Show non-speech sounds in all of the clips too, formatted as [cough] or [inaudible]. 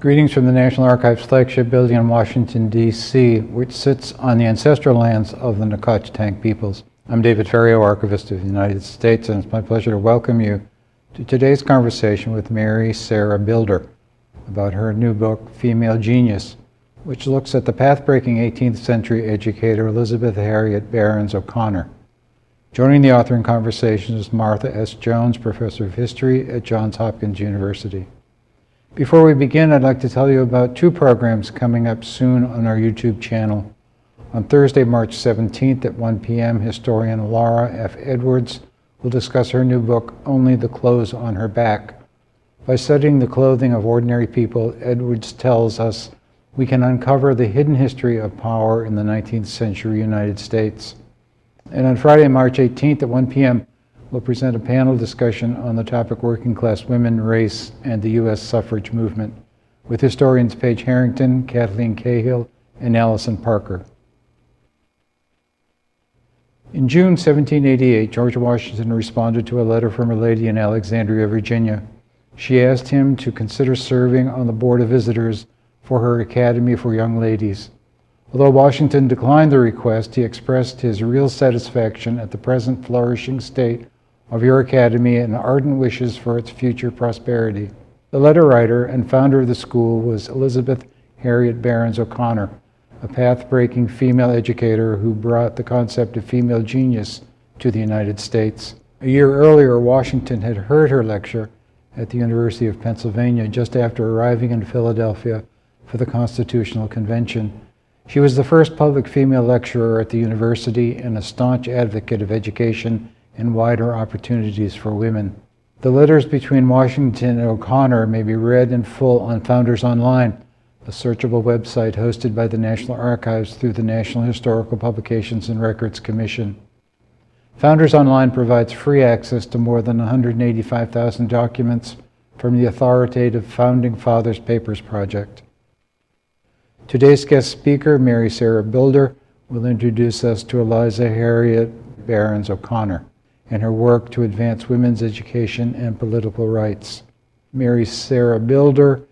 Greetings from the National Archives flagship building in Washington, D.C., which sits on the ancestral lands of the Nacotchtank peoples. I'm David Ferriero, Archivist of the United States, and it's my pleasure to welcome you to today's conversation with Mary Sarah Bilder about her new book, Female Genius, which looks at the path-breaking 18th century educator Elizabeth Harriot Barons O'Connor. Joining the author in conversation is Martha S. Jones, Professor of History at Johns Hopkins University. Before we begin, I'd like to tell you about two programs coming up soon on our YouTube channel. On Thursday, March 17th at 1 p.m., historian Laura F. Edwards will discuss her new book, Only the Clothes on Her Back. By studying the clothing of ordinary people, Edwards tells us we can uncover the hidden history of power in the 19th century United States. And on Friday, March 18th at 1 p.m., will present a panel discussion on the topic working class women, race, and the U.S. suffrage movement with historians Paige Harrington, Cathleen Cahill, and Allison Parker. In June 1788, George Washington responded to a letter from a lady in Alexandria, Virginia. She asked him to consider serving on the Board of Visitors for her Academy for Young Ladies. Although Washington declined the request, he expressed his real satisfaction at the present flourishing state of your academy and ardent wishes for its future prosperity. The letter writer and founder of the school was Elizabeth Harriot Barons O'Connor, a path-breaking female educator who brought the concept of female genius to the United States. A year earlier, Washington had heard her lecture at the University of Pennsylvania just after arriving in Philadelphia for the Constitutional Convention. She was the first public female lecturer at the university and a staunch advocate of education and wider opportunities for women. The letters between Washington and O'Connor may be read in full on Founders Online, a searchable website hosted by the National Archives through the National Historical Publications and Records Commission. Founders Online provides free access to more than 185,000 documents from the authoritative Founding Fathers Papers Project. Today's guest speaker, Mary Sarah Bilder, will introduce us to Eliza Harriot Barons O'Connor and her work to advance women's education and political rights. Mary Sarah Bilder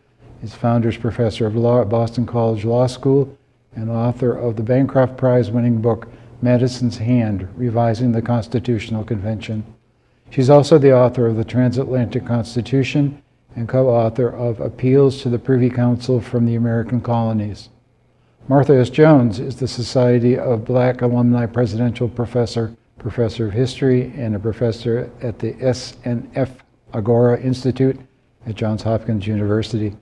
is Founders Professor of Law at Boston College Law School and author of the Bancroft Prize winning book, Madison's Hand, Revising the Constitutional Convention. She's also the author of the Transatlantic Constitution and co-author of Appeals to the Privy Council from the American Colonies. Martha S. Jones is the Society of Black Alumni Presidential Professor professor of history and a professor at the SNF Agora Institute at Johns Hopkins University.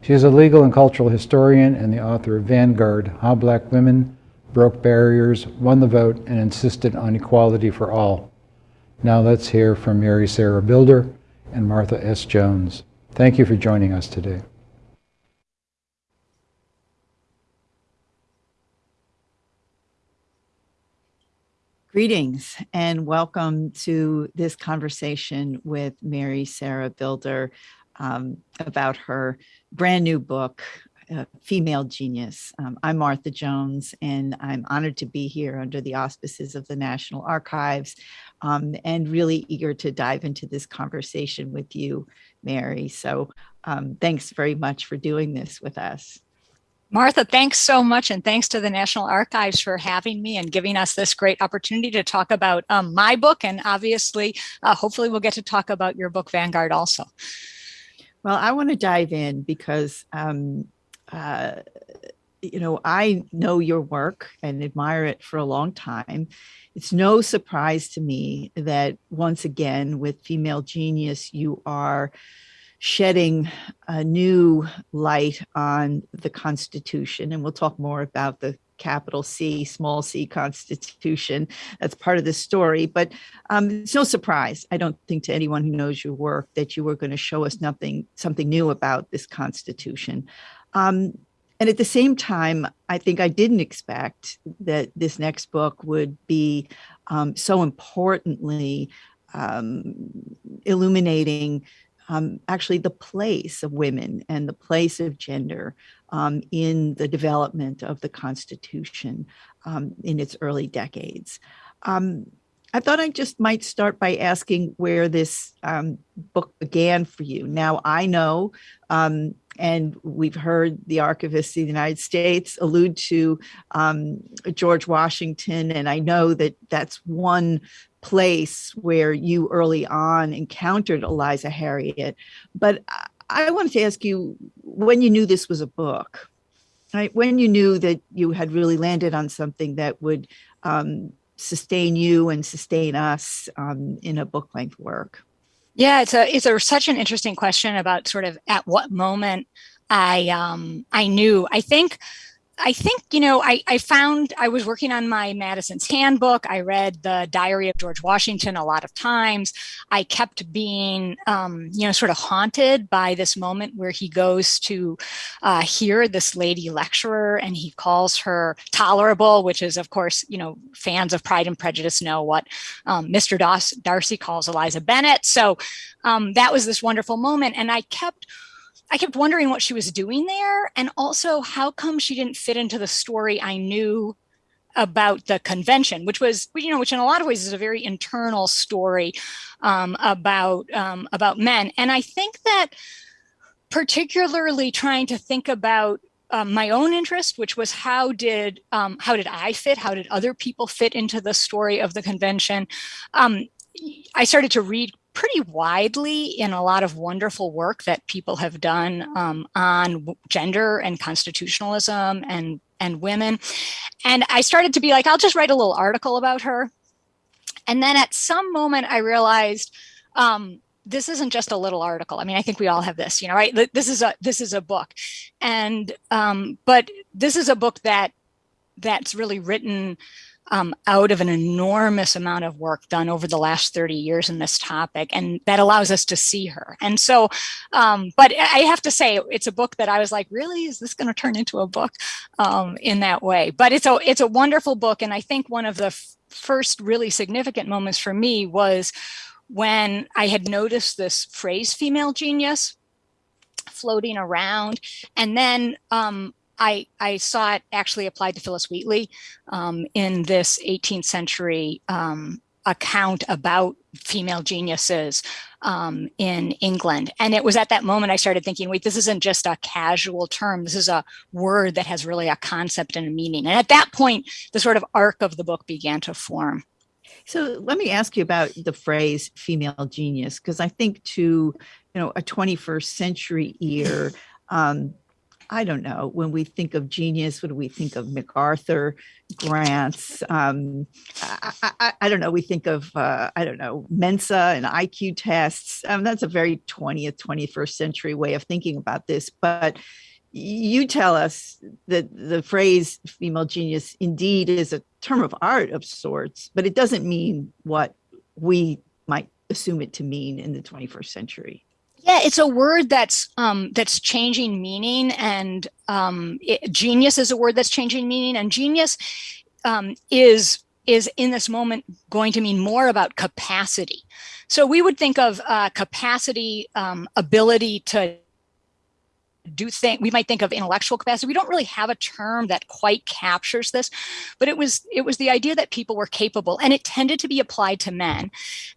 She is a legal and cultural historian and the author of Vanguard, How Black Women Broke Barriers, Won the Vote, and Insisted on Equality for All. Now let's hear from Mary Sarah Bilder and Martha S. Jones. Thank you for joining us today. Greetings and welcome to this conversation with Mary Sarah Bilder um, about her brand new book, uh, Female Genius. Um, I'm Martha Jones and I'm honored to be here under the auspices of the National Archives um, and really eager to dive into this conversation with you, Mary. So um, thanks very much for doing this with us. Martha, thanks so much. And thanks to the National Archives for having me and giving us this great opportunity to talk about um, my book. And obviously, uh, hopefully we'll get to talk about your book, Vanguard also. Well, I want to dive in because, um, uh, you know, I know your work and admire it for a long time. It's no surprise to me that once again, with Female Genius, you are shedding a new light on the Constitution. And we'll talk more about the capital C, small c Constitution. That's part of the story. But um, it's no surprise, I don't think, to anyone who knows your work that you were going to show us nothing, something new about this Constitution. Um, and at the same time, I think I didn't expect that this next book would be um, so importantly um, illuminating um, actually the place of women and the place of gender um, in the development of the Constitution um, in its early decades. Um, I thought I just might start by asking where this um, book began for you. Now, I know, um, and we've heard the archivist of the United States allude to George Washington, and I know that that's one place where you early on encountered Eliza Harriot. But I wanted to ask you when you knew this was a book, right? When you knew that you had really landed on something that would um, sustain you and sustain us um, in a book length work? Yeah, it's a it's a such an interesting question about sort of at what moment I um I knew. I think I think, you know, I, I found I was working on my Madison's handbook. I read the diary of George Washington a lot of times. I kept being, um, you know, sort of haunted by this moment where he goes to uh, hear this lady lecturer and he calls her tolerable, which is, of course, you know, fans of Pride and Prejudice know what um, Mr. Darcy calls Eliza Bennet. So um, that was this wonderful moment. And I kept I kept wondering what she was doing there. And also, how come she didn't fit into the story I knew about the convention, which was, you know, which in a lot of ways is a very internal story um, about um, about men. And I think that particularly trying to think about um, my own interest, which was how did um, how did I fit? How did other people fit into the story of the convention? Um, I started to read pretty widely in a lot of wonderful work that people have done um, on gender and constitutionalism and and women. And I started to be like, I'll just write a little article about her. And then at some moment I realized um, this isn't just a little article. I mean, I think we all have this, you know, right? This is a this is a book, and um, but this is a book that that's really written um, out of an enormous amount of work done over the last 30 years in this topic. And that allows us to see her. And so, um, but I have to say, it's a book that I was like, really, is this going to turn into a book um, in that way? But it's a, it's a wonderful book. And I think one of the first really significant moments for me was when I had noticed this phrase, female genius, floating around. And then um, I, I saw it actually applied to Phillis Wheatley um, in this 18th century um, account about female geniuses um, in England. And it was at that moment I started thinking, wait, this isn't just a casual term. This is a word that has really a concept and a meaning. And at that point, the sort of arc of the book began to form. So let me ask you about the phrase female genius, because I think to, you know, a 21st century ear, um, I don't know, when we think of genius, what do we think of MacArthur grants? Um, I, I, I, don't know, we think of, uh, I don't know, Mensa and IQ tests. Um, that's a very 20th, 21st century way of thinking about this. But you tell us that the phrase female genius indeed is a term of art of sorts, but it doesn't mean what we might assume it to mean in the 21st century. Yeah, it's a word that's um, that's changing meaning, and um, it, genius is a word that's changing meaning, and genius um, is is in this moment going to mean more about capacity. So we would think of uh, capacity, um, ability to do think we might think of intellectual capacity. We don't really have a term that quite captures this, but it was it was the idea that people were capable, and it tended to be applied to men.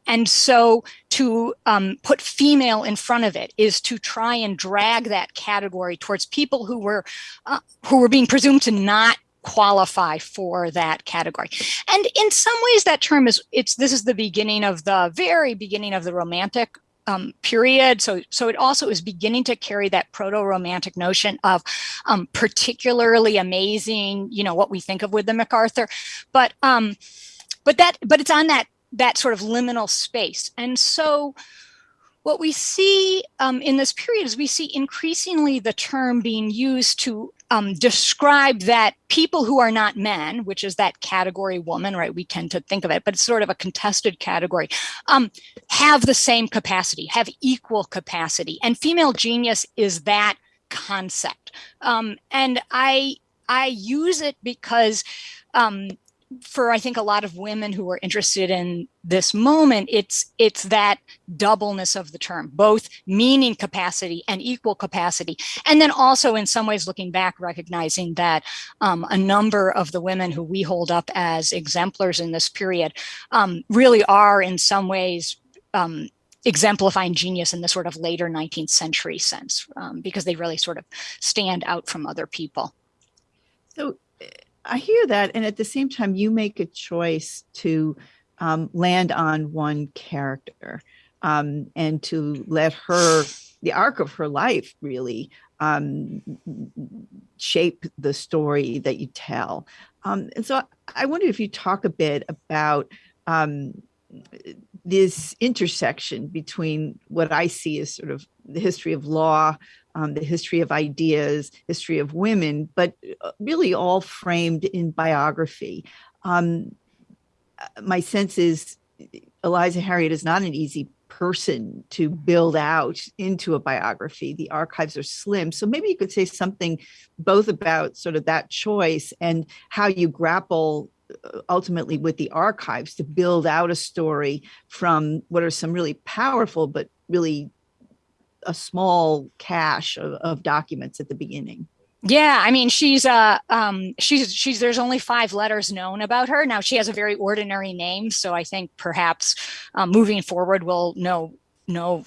And so to um, put female in front of it is to try and drag that category towards people who were uh, who were being presumed to not qualify for that category. And in some ways that term is it's this is the beginning of the very beginning of the romantic um, period. So, so it also is beginning to carry that proto-romantic notion of um, particularly amazing, you know, what we think of with the MacArthur, but, um, but that, but it's on that, that sort of liminal space. And so what we see um, in this period is we see increasingly the term being used to um, describe that people who are not men, which is that category woman, right? We tend to think of it, but it's sort of a contested category, um, have the same capacity, have equal capacity. And female genius is that concept. Um, and I, I use it because um, for I think a lot of women who are interested in this moment, it's it's that doubleness of the term, both meaning capacity and equal capacity, and then also in some ways looking back, recognizing that um, a number of the women who we hold up as exemplars in this period um, really are in some ways um, exemplifying genius in the sort of later 19th century sense um, because they really sort of stand out from other people. So I hear that. And at the same time, you make a choice to um, land on one character um, and to let her, the arc of her life really um, shape the story that you tell. Um, and so I wonder if you talk a bit about um, this intersection between what I see as sort of the history of law, um, the history of ideas, history of women, but uh, really all framed in biography. Um, my sense is Eliza Harriot is not an easy person to build out into a biography. The archives are slim. So maybe you could say something both about sort of that choice and how you grapple uh, ultimately with the archives to build out a story from what are some really powerful but really a small cache of, of documents at the beginning. Yeah, I mean, she's uh um she's she's there's only five letters known about her. Now she has a very ordinary name, so I think perhaps um, moving forward we'll know know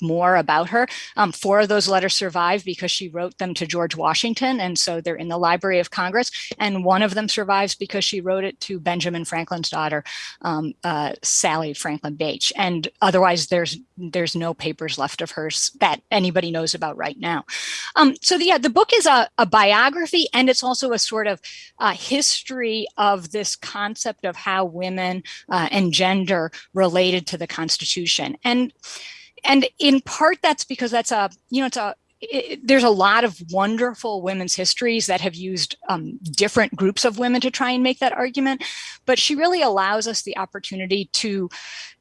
more about her. Um, four of those letters survive because she wrote them to George Washington, and so they're in the Library of Congress. And one of them survives because she wrote it to Benjamin Franklin's daughter, um, uh, Sally Franklin Bache. And otherwise, there's there's no papers left of hers that anybody knows about right now. Um, so the, yeah, the book is a, a, biography, and it's also a sort of uh, history of this concept of how women uh, and gender related to the Constitution. And and in part that's because that's a you know it's a it, there's a lot of wonderful women's histories that have used um, different groups of women to try and make that argument. But she really allows us the opportunity to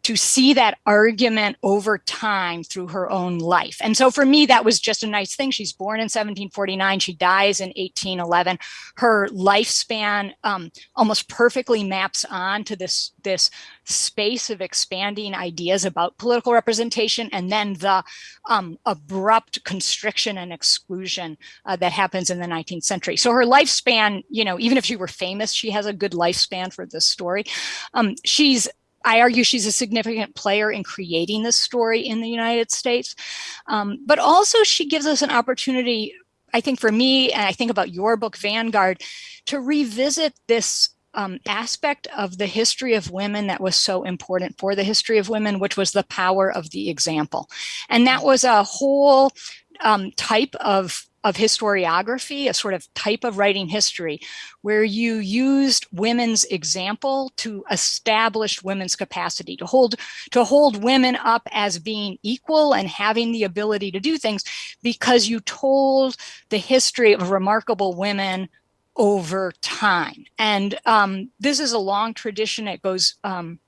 to see that argument over time through her own life. And so for me, that was just a nice thing. She's born in 1749. She dies in 1811. Her lifespan um, almost perfectly maps on to this, this space of expanding ideas about political representation and then the um, abrupt constriction and exclusion uh, that happens in the 19th century. So her lifespan, you know, even if she were famous, she has a good lifespan for this story. Um, she's I argue she's a significant player in creating this story in the United States. Um, but also she gives us an opportunity, I think for me, and I think about your book, Vanguard, to revisit this um, aspect of the history of women that was so important for the history of women, which was the power of the example. And that was a whole um, type of of historiography, a sort of type of writing history, where you used women's example to establish women's capacity, to hold, to hold women up as being equal and having the ability to do things because you told the history of remarkable women over time. And um, this is a long tradition. It goes um,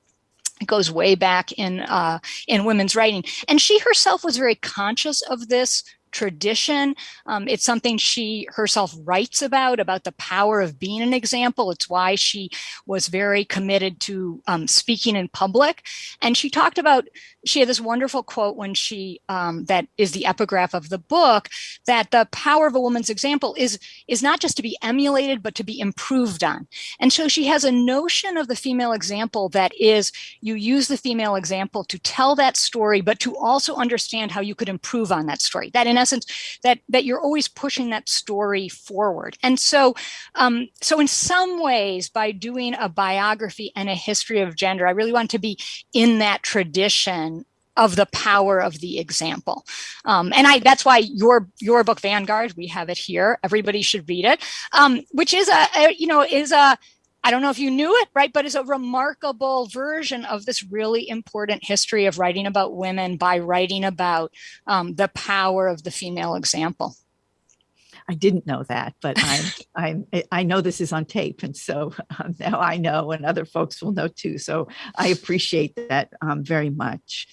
it goes way back in uh, in women's writing. And she herself was very conscious of this tradition. Um, it's something she herself writes about, about the power of being an example. It's why she was very committed to um, speaking in public. And she talked about, she had this wonderful quote when she, um, that is the epigraph of the book, that the power of a woman's example is, is not just to be emulated, but to be improved on. And so she has a notion of the female example that is, you use the female example to tell that story, but to also understand how you could improve on that story. That in essence, that that you're always pushing that story forward. And so, um, so in some ways, by doing a biography and a history of gender, I really want to be in that tradition of the power of the example. Um, and I that's why your your book Vanguard, we have it here. Everybody should read it, um, which is a, a, you know is a I don't know if you knew it, right, but it's a remarkable version of this really important history of writing about women by writing about um, the power of the female example. I didn't know that, but I'm, [laughs] I'm, I know this is on tape. And so um, now I know and other folks will know too. So I appreciate that um, very much.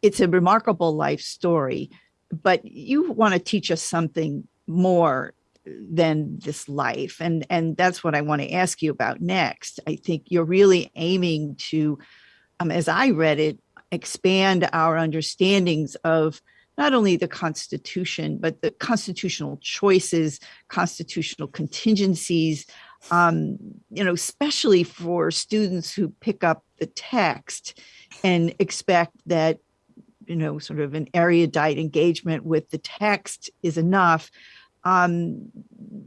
It's a remarkable life story, but you want to teach us something more than this life. And, and that's what I want to ask you about next. I think you're really aiming to, um, as I read it, expand our understandings of not only the Constitution, but the constitutional choices, constitutional contingencies, um, you know, especially for students who pick up the text and expect that, you know, sort of an erudite engagement with the text is enough. Um,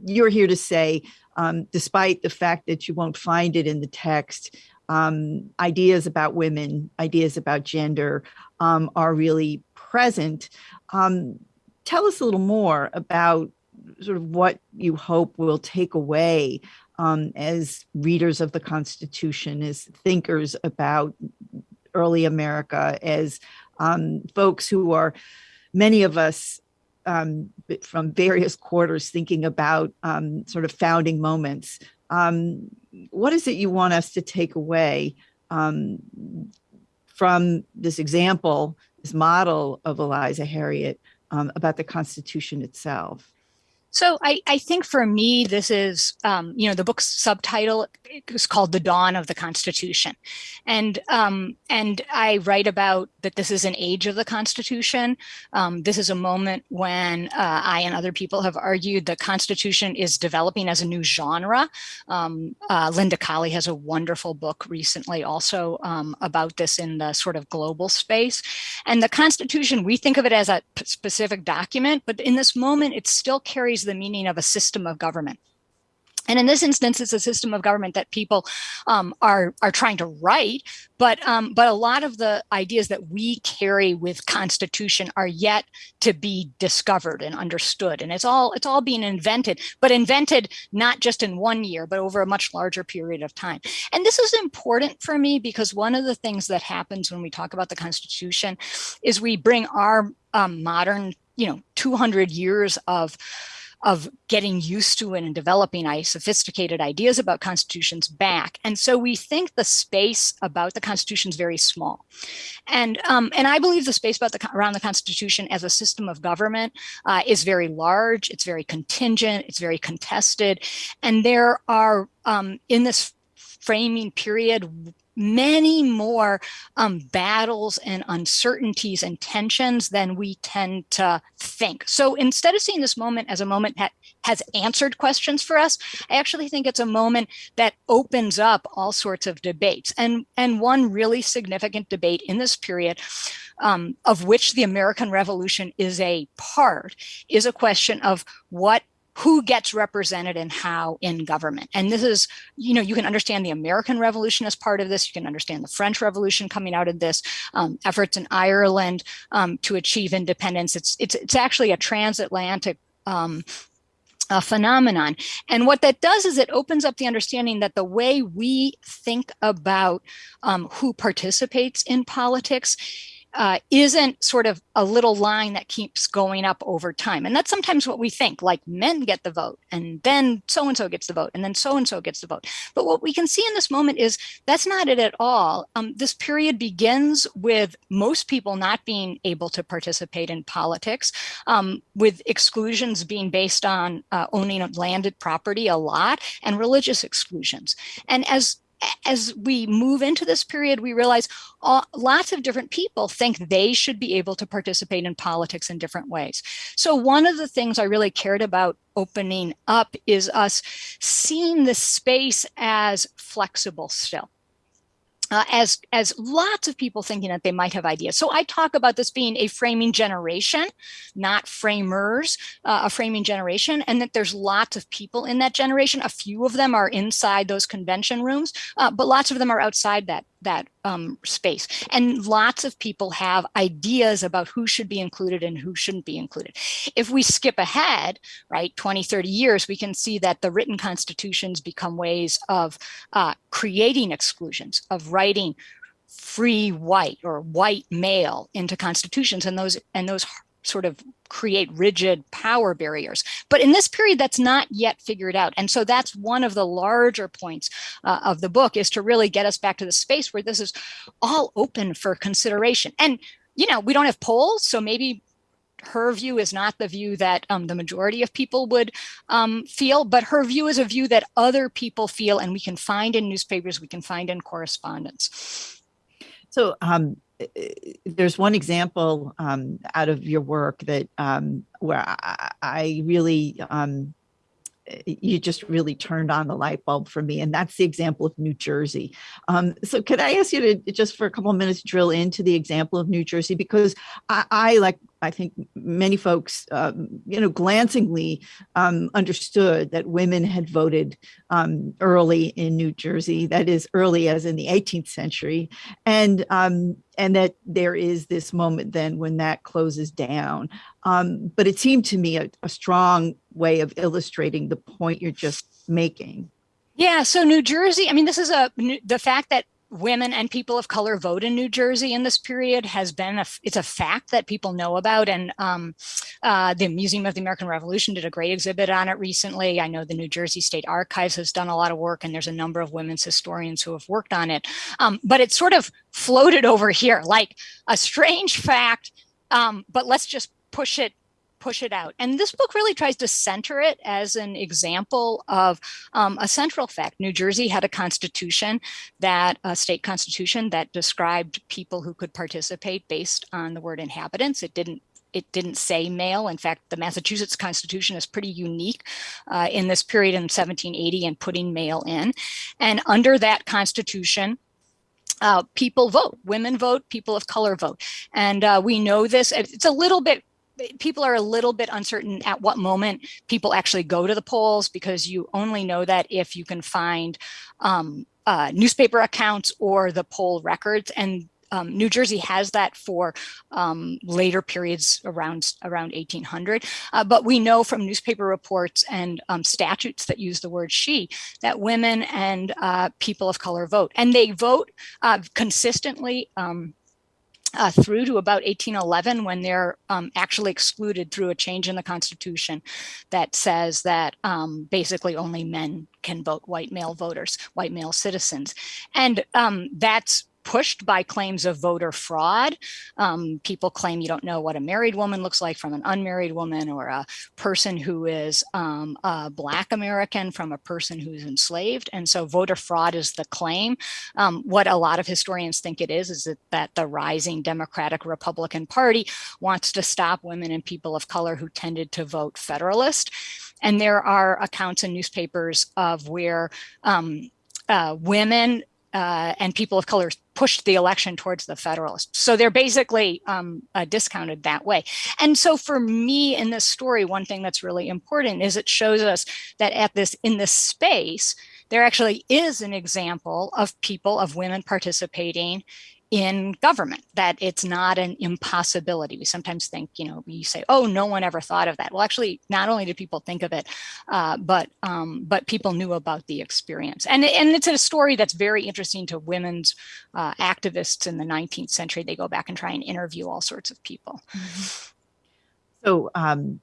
you're here to say, um, despite the fact that you won't find it in the text, um, ideas about women, ideas about gender um, are really present. Um, tell us a little more about sort of what you hope will take away um, as readers of the Constitution, as thinkers about early America, as folks who are, many of us um, from various quarters thinking about um, sort of founding moments. Um, what is it you want us to take away um, from this example, this model of Eliza Harriot um, about the Constitution itself? So I, I think for me, this is, um, you know, the book's subtitle is called The Dawn of the Constitution. And, um, and I write about that this is an age of the Constitution. Um, this is a moment when uh, I and other people have argued the Constitution is developing as a new genre. Um, uh, Linda Colley has a wonderful book recently also um, about this in the sort of global space. And the Constitution, we think of it as a specific document, but in this moment, it still carries the meaning of a system of government. And in this instance, it's a system of government that people um, are are trying to write, but um, but a lot of the ideas that we carry with Constitution are yet to be discovered and understood. And it's all it's all being invented, but invented not just in one year, but over a much larger period of time. And this is important for me because one of the things that happens when we talk about the Constitution is we bring our um, modern, you know, 200 years of of getting used to it and developing sophisticated ideas about constitutions back. And so we think the space about the constitution is very small. And, um, and I believe the space about the, around the constitution as a system of government uh, is very large, it's very contingent, it's very contested. And there are um, in this framing period many more um, battles and uncertainties and tensions than we tend to think. So instead of seeing this moment as a moment that has answered questions for us, I actually think it's a moment that opens up all sorts of debates. And, and one really significant debate in this period um, of which the American Revolution is a part is a question of what who gets represented and how in government. And this is, you know, you can understand the American Revolution as part of this. You can understand the French Revolution coming out of this, um, efforts in Ireland um, to achieve independence. It's, it's, it's actually a transatlantic um, a phenomenon. And what that does is it opens up the understanding that the way we think about um, who participates in politics uh, isn't sort of a little line that keeps going up over time. And that's sometimes what we think, like men get the vote, and then so-and-so gets the vote, and then so-and-so gets the vote. But what we can see in this moment is that's not it at all. Um, this period begins with most people not being able to participate in politics, um, with exclusions being based on uh, owning landed property a lot, and religious exclusions. And as as we move into this period, we realize all, lots of different people think they should be able to participate in politics in different ways. So one of the things I really cared about opening up is us seeing the space as flexible still uh, as as lots of people thinking that they might have ideas. So I talk about this being a framing generation, not framers, uh, a framing generation, and that there's lots of people in that generation. A few of them are inside those convention rooms, uh, but lots of them are outside that that um, space. And lots of people have ideas about who should be included and who shouldn't be included. If we skip ahead, right, 20, 30 years, we can see that the written constitutions become ways of uh, creating exclusions, of writing free white or white male into constitutions and those and those sort of create rigid power barriers. But in this period, that's not yet figured out. And so that's one of the larger points uh, of the book is to really get us back to the space where this is all open for consideration. And, you know, we don't have polls, so maybe her view is not the view that um, the majority of people would um, feel, but her view is a view that other people feel and we can find in newspapers, we can find in correspondence. So um, there's one example um, out of your work that um, where I, I really um, you just really turned on the light bulb for me. And that's the example of New Jersey. Um, so could I ask you to just for a couple of minutes drill into the example of New Jersey? Because I, I like I think many folks, um, you know, glancingly um, understood that women had voted um, early in New Jersey, that is early as in the 18th century, and um, and that there is this moment then when that closes down. Um, but it seemed to me a, a strong way of illustrating the point you're just making. Yeah, so New Jersey, I mean, this is a the fact that women and people of color vote in New Jersey in this period has been a it's a fact that people know about and um, uh, the Museum of the American Revolution did a great exhibit on it recently. I know the New Jersey State Archives has done a lot of work and there's a number of women's historians who have worked on it. Um, but it's sort of floated over here like a strange fact, um, but let's just push it push it out. And this book really tries to center it as an example of um, a central fact. New Jersey had a constitution that a state constitution that described people who could participate based on the word inhabitants. It didn't it didn't say male. In fact, the Massachusetts Constitution is pretty unique uh, in this period in 1780 and putting male in. And under that Constitution, uh, people vote, women vote, people of color vote. And uh, we know this, it's a little bit people are a little bit uncertain at what moment people actually go to the polls because you only know that if you can find um, uh, newspaper accounts or the poll records. And um, New Jersey has that for um, later periods around around 1800, uh, but we know from newspaper reports and um, statutes that use the word she that women and uh, people of color vote, and they vote uh, consistently um, uh, through to about 1811 when they're um, actually excluded through a change in the Constitution that says that um, basically only men can vote, white male voters, white male citizens. And um, that's pushed by claims of voter fraud. Um, people claim you don't know what a married woman looks like from an unmarried woman or a person who is um, a black American from a person who's enslaved. And so voter fraud is the claim. Um, what a lot of historians think it is, is that, that the rising Democratic Republican Party wants to stop women and people of color who tended to vote Federalist. And there are accounts in newspapers of where um, uh, women uh, and people of color pushed the election towards the Federalists. So they're basically um, uh, discounted that way. And so for me in this story, one thing that's really important is it shows us that at this in this space, there actually is an example of people, of women participating in government, that it's not an impossibility. We sometimes think, you know, we say, oh, no one ever thought of that. Well, actually, not only did people think of it, uh, but um, but people knew about the experience. And, and it's a story that's very interesting to women's uh, activists in the 19th century. They go back and try and interview all sorts of people. Mm -hmm. So um,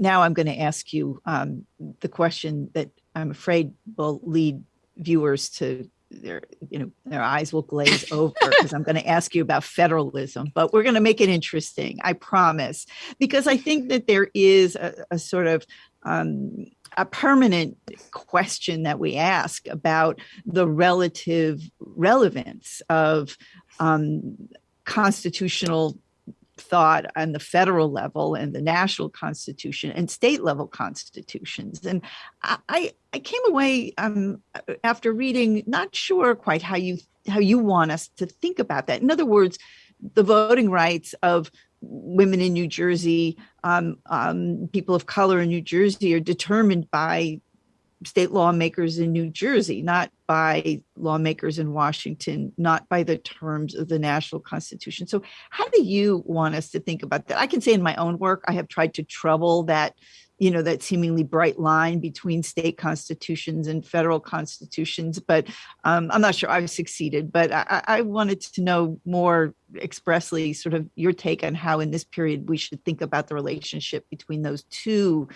now I'm going to ask you um, the question that I'm afraid will lead viewers to their you know their eyes will glaze [laughs] over because I'm going to ask you about federalism, but we're going to make it interesting, I promise, because I think that there is a, a sort of um, a permanent question that we ask about the relative relevance of um, constitutional thought on the federal level and the national constitution and state level constitutions. And I, I came away um, after reading, not sure quite how you how you want us to think about that. In other words, the voting rights of women in New Jersey, um, um, people of color in New Jersey are determined by state lawmakers in New Jersey, not by lawmakers in Washington, not by the terms of the national constitution. So how do you want us to think about that? I can say in my own work, I have tried to trouble that, you know, that seemingly bright line between state constitutions and federal constitutions, but um, I'm not sure I've succeeded, but I, I wanted to know more expressly sort of your take on how in this period we should think about the relationship between those two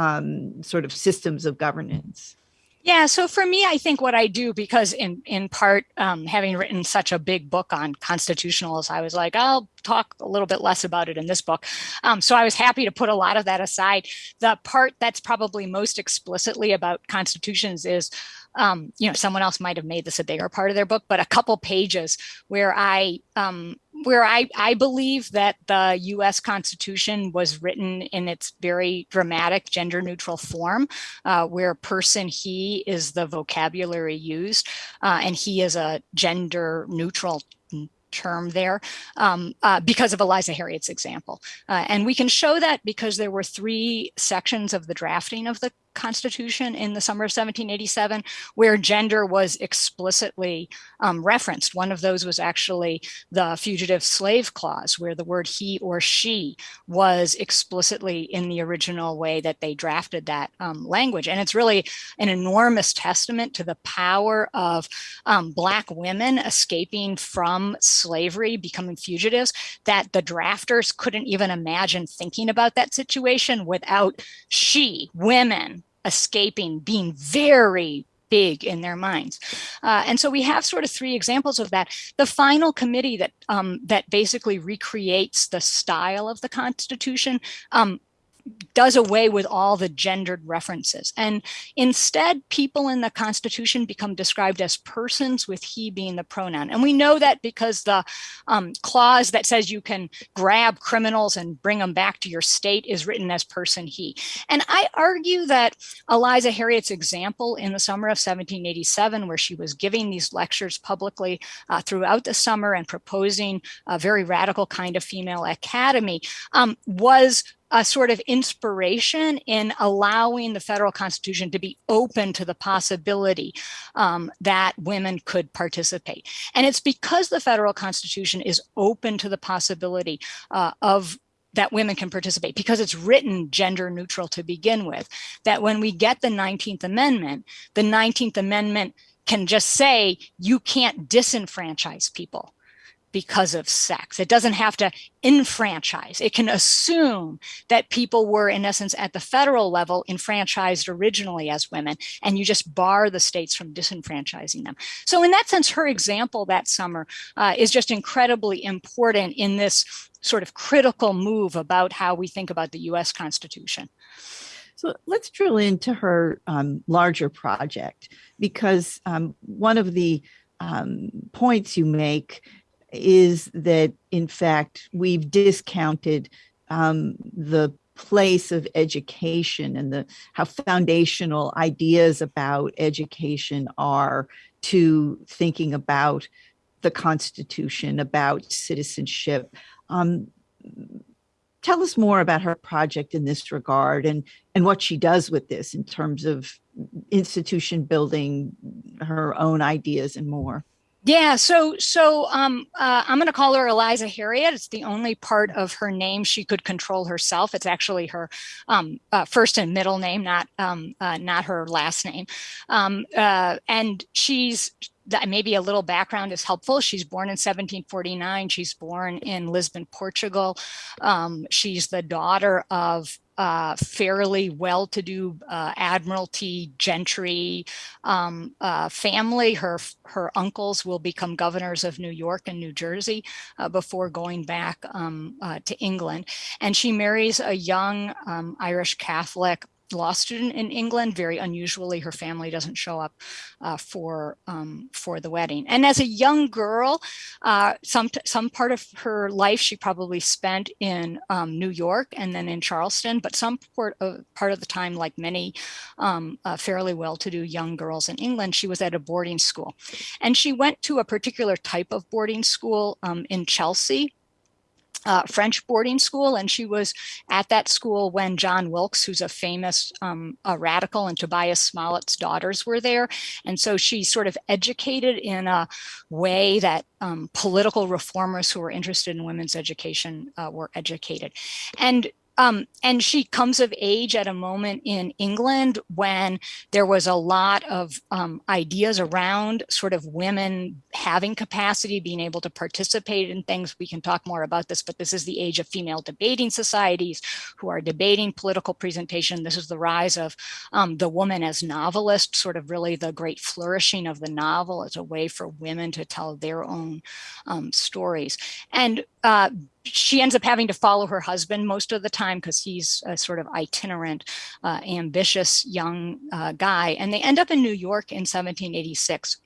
um, sort of systems of governance? Yeah, so for me, I think what I do, because in in part, um, having written such a big book on constitutionals, I was like, I'll talk a little bit less about it in this book. Um, so I was happy to put a lot of that aside. The part that's probably most explicitly about constitutions is um, you know, someone else might have made this a bigger part of their book, but a couple pages where I um, where I, I believe that the US Constitution was written in its very dramatic gender neutral form, uh, where person he is the vocabulary used, uh, and he is a gender neutral term there um, uh, because of Eliza Harriot's example. Uh, and we can show that because there were three sections of the drafting of the Constitution in the summer of 1787, where gender was explicitly um, referenced. One of those was actually the Fugitive Slave Clause, where the word he or she was explicitly in the original way that they drafted that um, language. And it's really an enormous testament to the power of um, Black women escaping from slavery, becoming fugitives, that the drafters couldn't even imagine thinking about that situation without she, women, escaping being very big in their minds. Uh, and so we have sort of three examples of that. The final committee that um, that basically recreates the style of the Constitution um, does away with all the gendered references. And instead, people in the Constitution become described as persons with he being the pronoun. And we know that because the um, clause that says you can grab criminals and bring them back to your state is written as person he. And I argue that Eliza Harriot's example in the summer of 1787, where she was giving these lectures publicly uh, throughout the summer and proposing a very radical kind of female academy, um, was a sort of inspiration in allowing the federal constitution to be open to the possibility um, that women could participate. And it's because the federal constitution is open to the possibility uh, of that women can participate because it's written gender neutral to begin with, that when we get the 19th Amendment, the 19th Amendment can just say you can't disenfranchise people because of sex. It doesn't have to enfranchise. It can assume that people were, in essence, at the federal level, enfranchised originally as women, and you just bar the states from disenfranchising them. So in that sense, her example that summer uh, is just incredibly important in this sort of critical move about how we think about the US Constitution. So let's drill into her um, larger project because um, one of the um, points you make is that in fact we've discounted um, the place of education and the how foundational ideas about education are to thinking about the Constitution, about citizenship. Um, tell us more about her project in this regard and and what she does with this in terms of institution building, her own ideas and more. Yeah, so so um, uh, I'm going to call her Eliza Harriot. It's the only part of her name she could control herself. It's actually her um, uh, first and middle name, not um, uh, not her last name. Um, uh, and she's maybe a little background is helpful. She's born in 1749. She's born in Lisbon, Portugal. Um, she's the daughter of uh, fairly well-to-do uh, admiralty gentry um, uh, family. Her her uncles will become governors of New York and New Jersey uh, before going back um, uh, to England. And she marries a young um, Irish Catholic law student in England. Very unusually, her family doesn't show up uh, for um, for the wedding. And as a young girl, uh, some some part of her life she probably spent in um, New York and then in Charleston. But some part of part of the time, like many um, uh, fairly well-to-do young girls in England, she was at a boarding school, and she went to a particular type of boarding school um, in Chelsea uh, French boarding school, and she was at that school when John Wilkes, who's a famous um, a radical, and Tobias Smollett's daughters were there. And so she sort of educated in a way that um, political reformers who were interested in women's education uh, were educated. And um, and she comes of age at a moment in England when there was a lot of um, ideas around sort of women having capacity, being able to participate in things. We can talk more about this, but this is the age of female debating societies who are debating political presentation. This is the rise of um, the woman as novelist, sort of really the great flourishing of the novel as a way for women to tell their own um, stories. And uh, she ends up having to follow her husband most of the time because he's a sort of itinerant, uh, ambitious young uh, guy. And they end up in New York in 1786.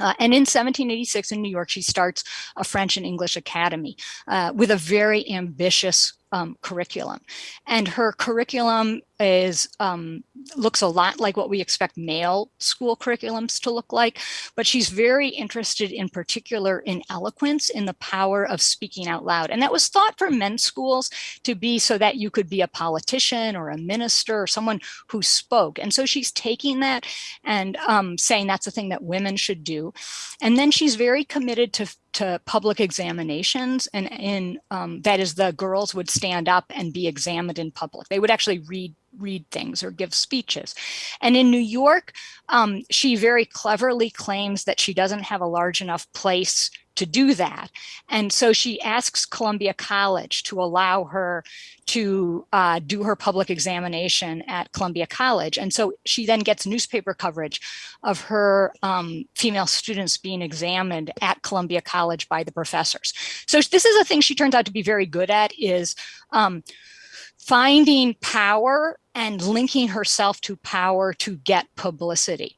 Uh, and in 1786 in New York, she starts a French and English academy uh, with a very ambitious um, curriculum. And her curriculum is um, looks a lot like what we expect male school curriculums to look like, but she's very interested in particular in eloquence, in the power of speaking out loud. And that was thought for men's schools to be so that you could be a politician or a minister or someone who spoke. And so she's taking that and um, saying that's a thing that women should do. And then she's very committed to to public examinations and in um, that is the girls would stand up and be examined in public. They would actually read read things or give speeches. And in New York, um, she very cleverly claims that she doesn't have a large enough place to do that. And so she asks Columbia College to allow her to uh, do her public examination at Columbia College. And so she then gets newspaper coverage of her um, female students being examined at Columbia College by the professors. So this is a thing she turns out to be very good at is um, finding power and linking herself to power to get publicity.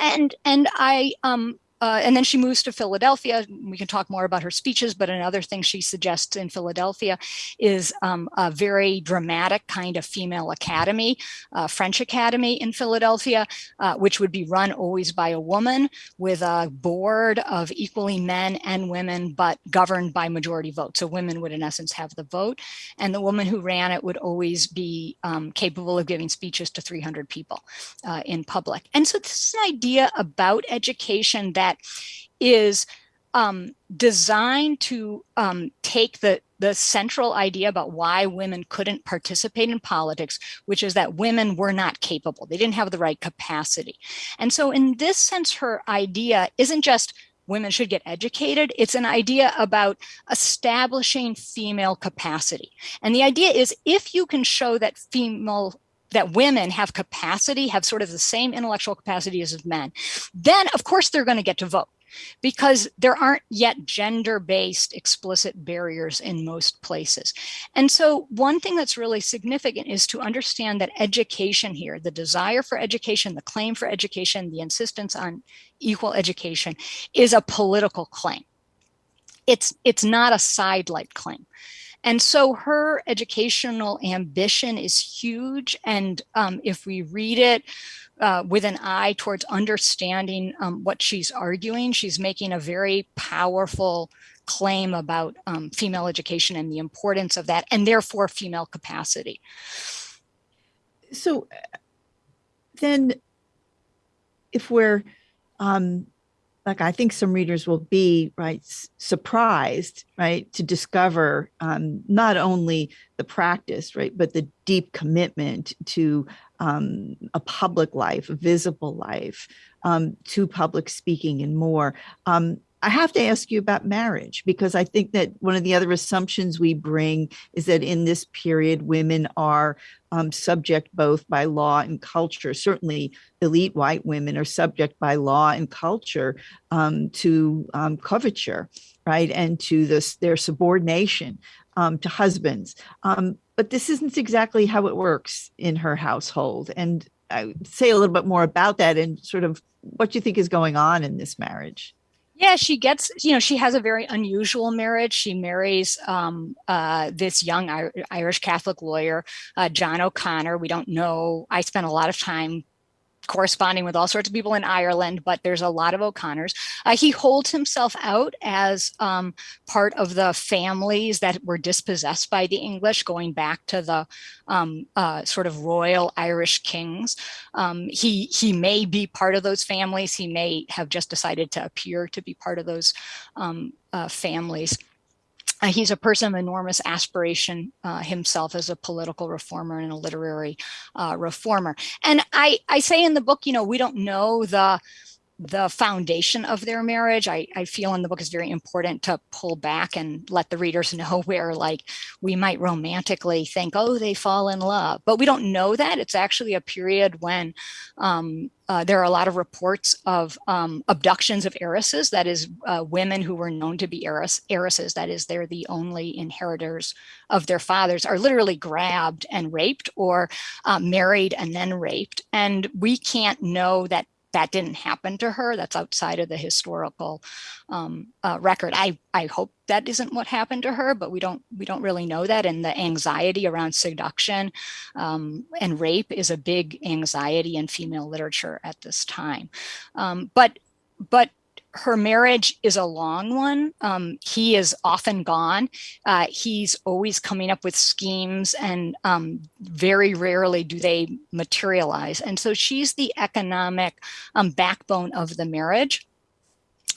And and I um uh, and then she moves to Philadelphia. We can talk more about her speeches, but another thing she suggests in Philadelphia is um, a very dramatic kind of female academy, uh, French academy in Philadelphia, uh, which would be run always by a woman with a board of equally men and women, but governed by majority vote. So women would in essence have the vote. And the woman who ran it would always be um, capable of giving speeches to 300 people uh, in public. And so this is an idea about education that that is um, designed to um, take the, the central idea about why women couldn't participate in politics, which is that women were not capable. They didn't have the right capacity. And so in this sense, her idea isn't just women should get educated. It's an idea about establishing female capacity. And the idea is if you can show that female that women have capacity, have sort of the same intellectual capacity as men, then of course they're going to get to vote because there aren't yet gender-based explicit barriers in most places. And so one thing that's really significant is to understand that education here, the desire for education, the claim for education, the insistence on equal education is a political claim. It's, it's not a sidelight claim. And so her educational ambition is huge. And um, if we read it uh, with an eye towards understanding um, what she's arguing, she's making a very powerful claim about um, female education and the importance of that, and therefore female capacity. So then if we're um, like I think some readers will be right surprised right to discover um, not only the practice right but the deep commitment to um, a public life, a visible life, um, to public speaking and more. Um, I have to ask you about marriage because I think that one of the other assumptions we bring is that in this period, women are um, subject both by law and culture. Certainly, elite white women are subject by law and culture um, to um, coverture, right, and to this their subordination um, to husbands. Um, but this isn't exactly how it works in her household. And I say a little bit more about that and sort of what you think is going on in this marriage. Yeah, she gets, you know, she has a very unusual marriage. She marries um, uh, this young Irish Catholic lawyer, uh, John O'Connor. We don't know. I spent a lot of time corresponding with all sorts of people in Ireland, but there's a lot of O'Connors. Uh, he holds himself out as um, part of the families that were dispossessed by the English, going back to the um, uh, sort of royal Irish kings. Um, he, he may be part of those families. He may have just decided to appear to be part of those um, uh, families. Uh, he's a person of enormous aspiration uh, himself as a political reformer and a literary uh, reformer. And I, I say in the book, you know, we don't know the the foundation of their marriage. I, I feel in the book is very important to pull back and let the readers [laughs] know where like we might romantically think, oh, they fall in love, but we don't know that. It's actually a period when um, uh, there are a lot of reports of um, abductions of heiresses, that is uh, women who were known to be heiress, heiresses, that is they're the only inheritors of their fathers, are literally grabbed and raped or uh, married and then raped. And we can't know that that didn't happen to her. That's outside of the historical um, uh, record. I, I hope that isn't what happened to her, but we don't we don't really know that. And the anxiety around seduction um, and rape is a big anxiety in female literature at this time. Um, but but her marriage is a long one. Um, he is often gone. Uh, he's always coming up with schemes and um, very rarely do they materialize. And so she's the economic um, backbone of the marriage.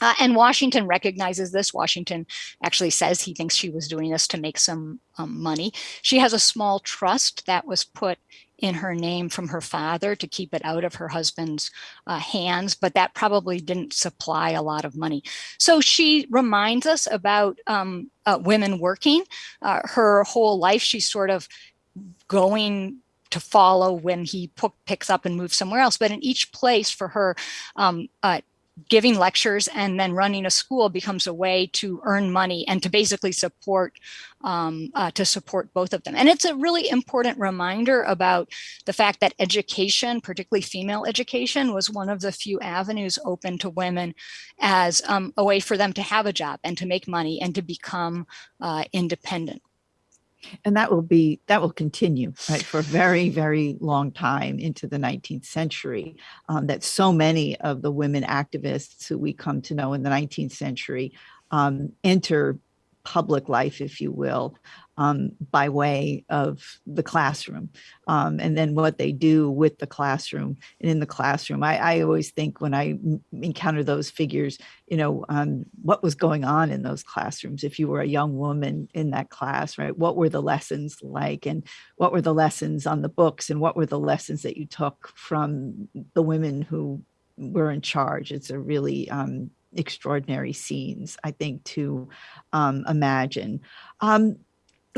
Uh, and Washington recognizes this. Washington actually says he thinks she was doing this to make some um, money. She has a small trust that was put in her name from her father to keep it out of her husband's uh, hands, but that probably didn't supply a lot of money. So she reminds us about um, uh, women working. Uh, her whole life, she's sort of going to follow when he picks up and moves somewhere else. But in each place for her, um, uh, giving lectures and then running a school becomes a way to earn money and to basically support um, uh, to support both of them. And it's a really important reminder about the fact that education, particularly female education, was one of the few avenues open to women as um, a way for them to have a job and to make money and to become uh, independent and that will be that will continue right for a very very long time into the 19th century um, that so many of the women activists who we come to know in the 19th century um, enter public life if you will um, by way of the classroom um, and then what they do with the classroom and in the classroom. I, I always think when I encounter those figures, you know, um, what was going on in those classrooms if you were a young woman in that class, right? What were the lessons like and what were the lessons on the books and what were the lessons that you took from the women who were in charge? It's a really um, extraordinary scenes, I think, to um, imagine. Um,